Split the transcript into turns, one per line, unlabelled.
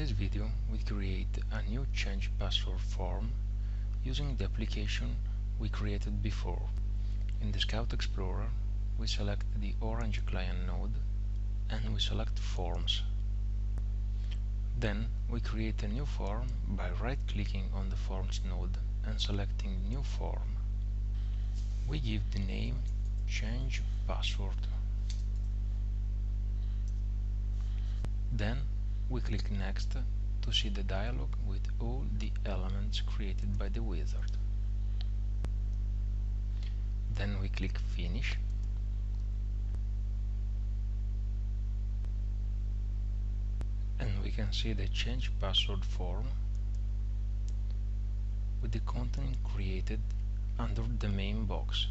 this video we create a new change password form using the application we created before. In the Scout Explorer we select the orange client node and we select Forms. Then we create a new form by right-clicking on the Forms node and selecting New Form. We give the name Change Password. Then we click Next to see the dialog with all the elements created by the wizard. Then we click Finish and we can see the change password form with the content created under the main box.